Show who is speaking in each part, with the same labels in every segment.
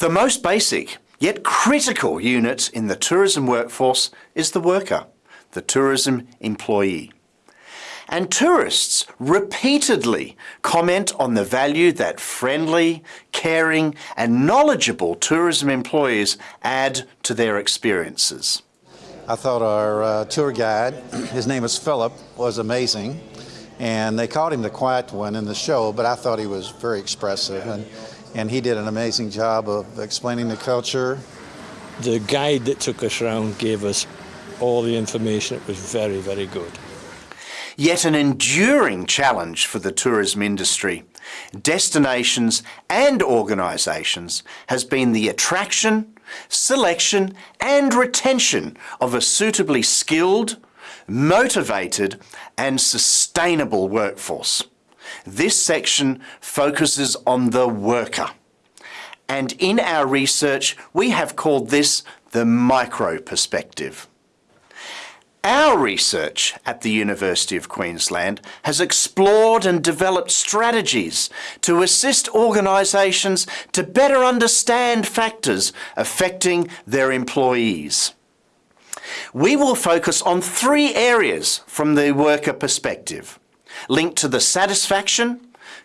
Speaker 1: The most basic, yet critical unit in the tourism workforce is the worker, the tourism employee. And tourists repeatedly comment on the value that friendly, caring and knowledgeable tourism employees add to their experiences.
Speaker 2: I thought our uh, tour guide, his name was Philip, was amazing. And they called him the quiet one in the show, but I thought he was very expressive. And, and he did an amazing job of explaining the culture.
Speaker 3: The guide that took us around gave us all the information. It was very, very good.
Speaker 1: Yet an enduring challenge for the tourism industry, destinations and organisations has been the attraction, selection and retention of a suitably skilled, motivated and sustainable workforce. This section focuses on the worker. And in our research, we have called this the micro perspective. Our research at the University of Queensland has explored and developed strategies to assist organisations to better understand factors affecting their employees. We will focus on three areas from the worker perspective, linked to the satisfaction,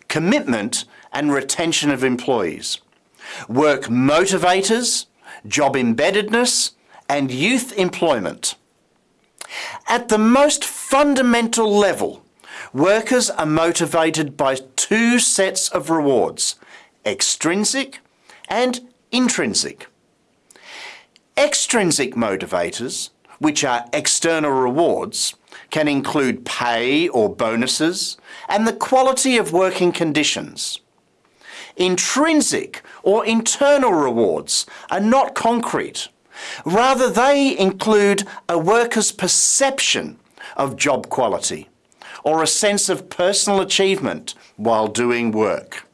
Speaker 1: commitment and retention of employees, work motivators, job embeddedness and youth employment. At the most fundamental level, workers are motivated by two sets of rewards, extrinsic and intrinsic. Extrinsic motivators, which are external rewards, can include pay or bonuses and the quality of working conditions. Intrinsic or internal rewards are not concrete Rather, they include a worker's perception of job quality or a sense of personal achievement while doing work.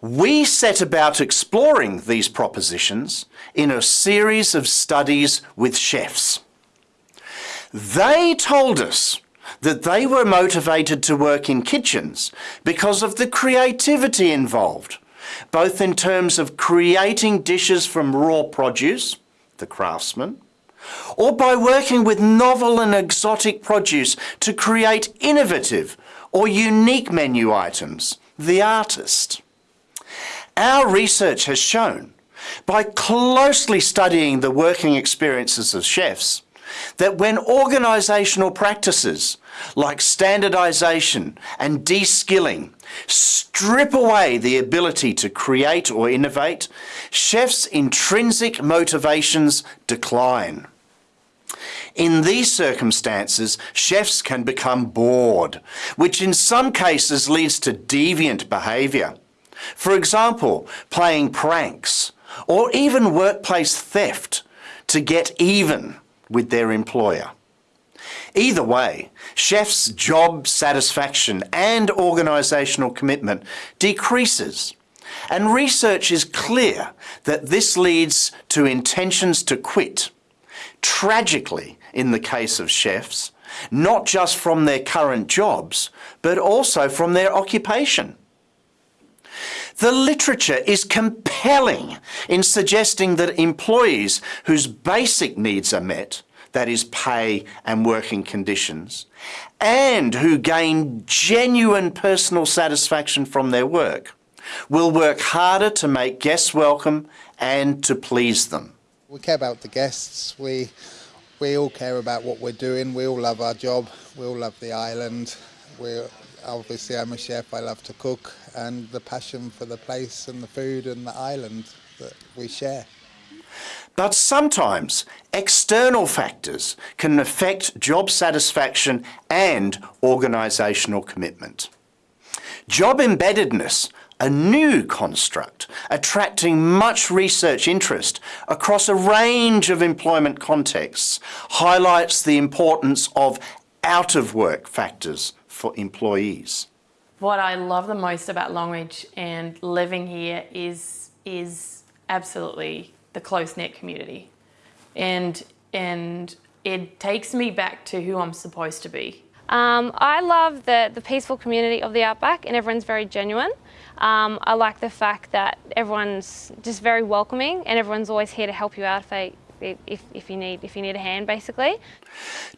Speaker 1: We set about exploring these propositions in a series of studies with chefs. They told us that they were motivated to work in kitchens because of the creativity involved both in terms of creating dishes from raw produce, the craftsman, or by working with novel and exotic produce to create innovative or unique menu items, the artist. Our research has shown, by closely studying the working experiences of chefs, that when organisational practices like standardisation and de-skilling strip away the ability to create or innovate, chefs' intrinsic motivations decline. In these circumstances, chefs can become bored, which in some cases leads to deviant behaviour. For example, playing pranks or even workplace theft to get even with their employer. Either way, chefs' job satisfaction and organisational commitment decreases. And research is clear that this leads to intentions to quit. Tragically, in the case of chefs, not just from their current jobs, but also from their occupation. The literature is compelling in suggesting that employees whose basic needs are met, that is pay and working conditions, and who gain genuine personal satisfaction from their work, will work harder to make guests welcome and to please them.
Speaker 4: We care about the guests, we, we all care about what we're doing, we all love our job, we all love the island, we obviously I'm a chef, I love to cook and the passion for the place and the food and the island that we share.
Speaker 1: But sometimes external factors can affect job satisfaction and organisational commitment. Job embeddedness, a new construct attracting much research interest across a range of employment contexts, highlights the importance of out-of-work factors for employees.
Speaker 5: What I love the most about Longreach and living here is, is absolutely the close-knit community. And, and it takes me back to who I'm supposed to be.
Speaker 6: Um, I love the, the peaceful community of the Outback and everyone's very genuine. Um, I like the fact that everyone's just very welcoming and everyone's always here to help you out if they if, if, you need if you need a hand basically.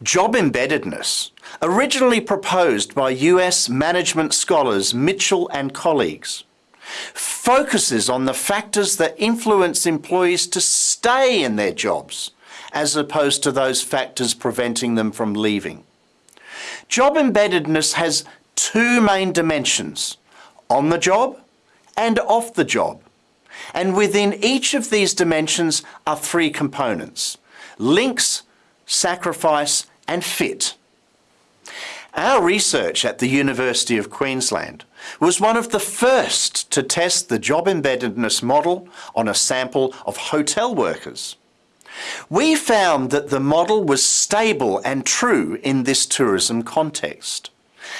Speaker 1: Job embeddedness, originally proposed by US management scholars Mitchell and colleagues, focuses on the factors that influence employees to stay in their jobs as opposed to those factors preventing them from leaving. Job embeddedness has two main dimensions, on the job and off the job. And within each of these dimensions are three components, links, sacrifice and fit. Our research at the University of Queensland was one of the first to test the job embeddedness model on a sample of hotel workers. We found that the model was stable and true in this tourism context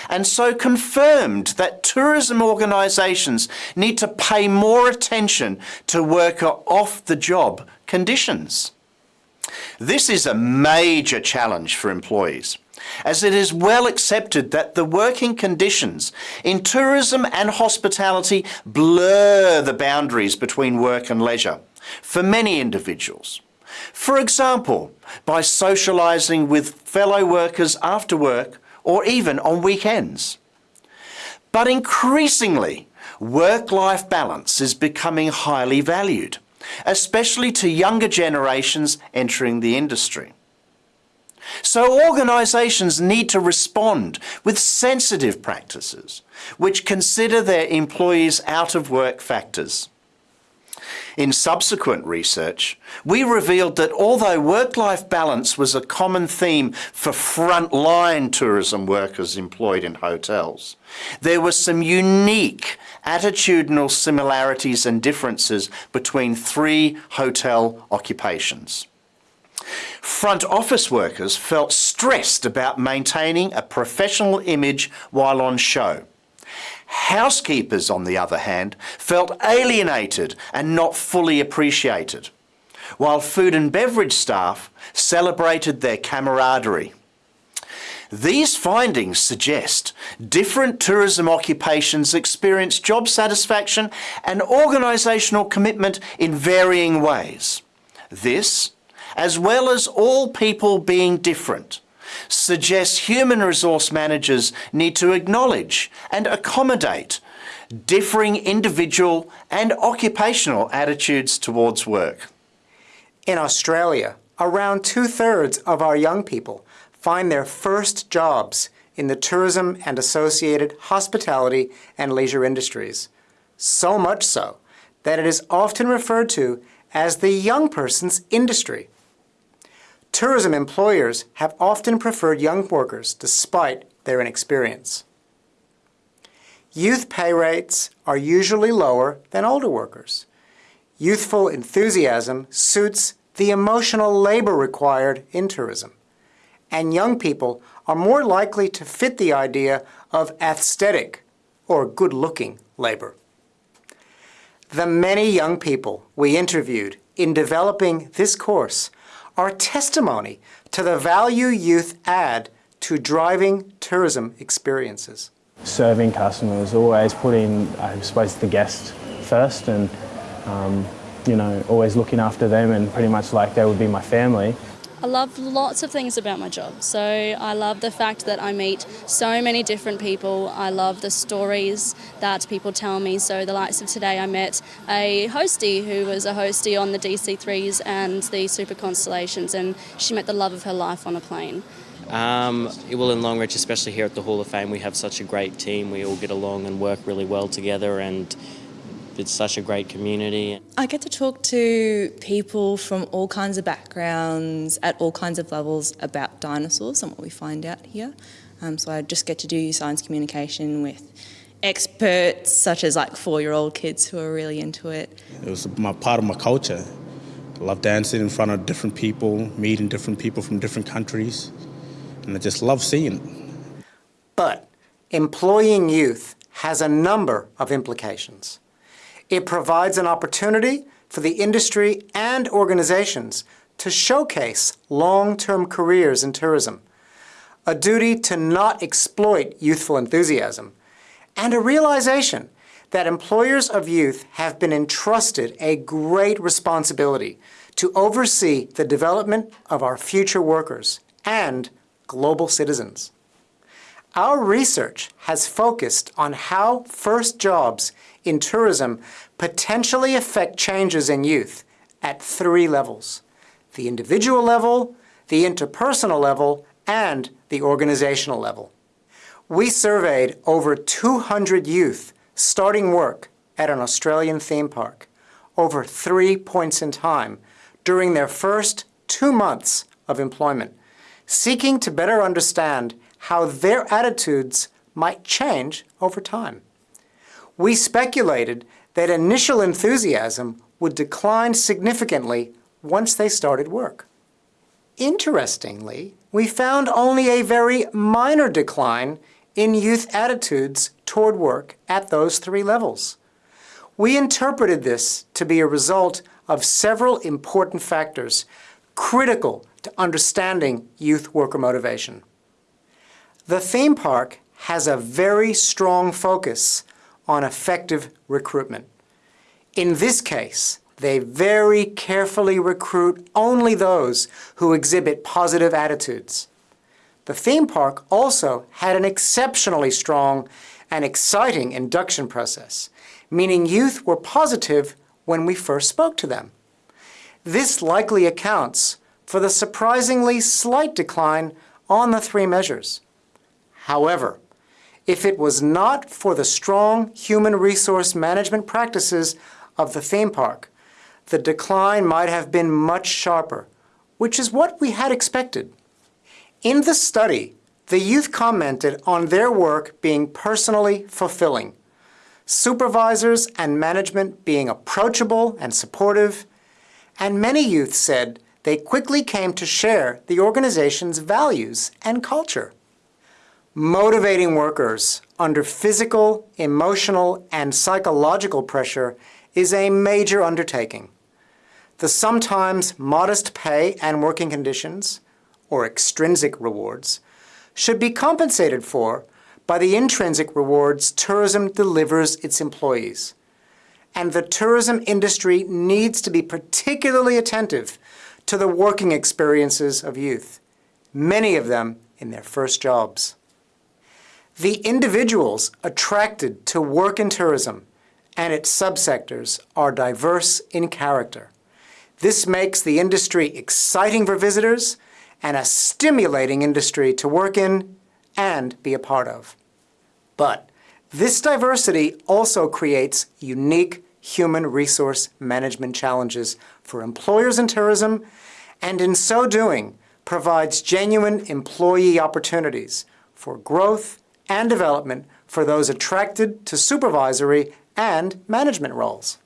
Speaker 1: and so confirmed that tourism organisations need to pay more attention to worker off-the-job conditions. This is a major challenge for employees as it is well accepted that the working conditions in tourism and hospitality blur the boundaries between work and leisure for many individuals. For example, by socialising with fellow workers after work or even on weekends. But increasingly, work-life balance is becoming highly valued, especially to younger generations entering the industry. So organisations need to respond with sensitive practices which consider their employees' out-of-work factors. In subsequent research, we revealed that although work-life balance was a common theme for frontline tourism workers employed in hotels, there were some unique attitudinal similarities and differences between three hotel occupations. Front office workers felt stressed about maintaining a professional image while on show. Housekeepers, on the other hand, felt alienated and not fully appreciated, while food and beverage staff celebrated their camaraderie. These findings suggest different tourism occupations experience job satisfaction and organisational commitment in varying ways. This, as well as all people being different, suggests human resource managers need to acknowledge and accommodate differing individual and occupational attitudes towards work.
Speaker 7: In Australia, around two-thirds of our young people find their first jobs in the tourism and associated hospitality and leisure industries. So much so that it is often referred to as the young person's industry. Tourism employers have often preferred young workers despite their inexperience. Youth pay rates are usually lower than older workers. Youthful enthusiasm suits the emotional labor required in tourism. And young people are more likely to fit the idea of aesthetic or good-looking labor. The many young people we interviewed in developing this course are testimony to the value youth add to driving tourism experiences.
Speaker 8: Serving customers, always putting, I suppose, the guest first and, um, you know, always looking after them and pretty much like they would be my family.
Speaker 9: I love lots of things about my job. So I love the fact that I meet so many different people. I love the stories that people tell me. So the likes of today, I met a hostie who was a hostie on the DC3s and the Super Constellations, and she met the love of her life on a plane.
Speaker 10: Um, well, in Longreach, especially here at the Hall of Fame, we have such a great team. We all get along and work really well together, and it's such a great community.
Speaker 11: I get to talk to people from all kinds of backgrounds at all kinds of levels about dinosaurs and what we find out here. Um, so I just get to do science communication with experts such as like four-year-old kids who are really into it.
Speaker 12: It was my part of my culture. I love dancing in front of different people, meeting different people from different countries, and I just love seeing it.
Speaker 7: But employing youth has a number of implications. It provides an opportunity for the industry and organizations to showcase long-term careers in tourism, a duty to not exploit youthful enthusiasm, and a realization that employers of youth have been entrusted a great responsibility to oversee the development of our future workers and global citizens. Our research has focused on how first jobs in tourism potentially affect changes in youth at three levels, the individual level, the interpersonal level, and the organizational level. We surveyed over 200 youth starting work at an Australian theme park over three points in time during their first two months of employment, seeking to better understand how their attitudes might change over time. We speculated that initial enthusiasm would decline significantly once they started work. Interestingly, we found only a very minor decline in youth attitudes toward work at those three levels. We interpreted this to be a result of several important factors critical to understanding youth worker motivation. The theme park has a very strong focus on effective recruitment. In this case, they very carefully recruit only those who exhibit positive attitudes. The theme park also had an exceptionally strong and exciting induction process, meaning youth were positive when we first spoke to them. This likely accounts for the surprisingly slight decline on the three measures. However, if it was not for the strong human resource management practices of the theme park, the decline might have been much sharper, which is what we had expected. In the study, the youth commented on their work being personally fulfilling, supervisors and management being approachable and supportive, and many youth said they quickly came to share the organization's values and culture. Motivating workers under physical, emotional, and psychological pressure is a major undertaking. The sometimes modest pay and working conditions, or extrinsic rewards, should be compensated for by the intrinsic rewards tourism delivers its employees. And the tourism industry needs to be particularly attentive to the working experiences of youth, many of them in their first jobs. The individuals attracted to work in tourism and its subsectors are diverse in character. This makes the industry exciting for visitors and a stimulating industry to work in and be a part of. But this diversity also creates unique human resource management challenges for employers in tourism and in so doing provides genuine employee opportunities for growth and development for those attracted to supervisory and management roles.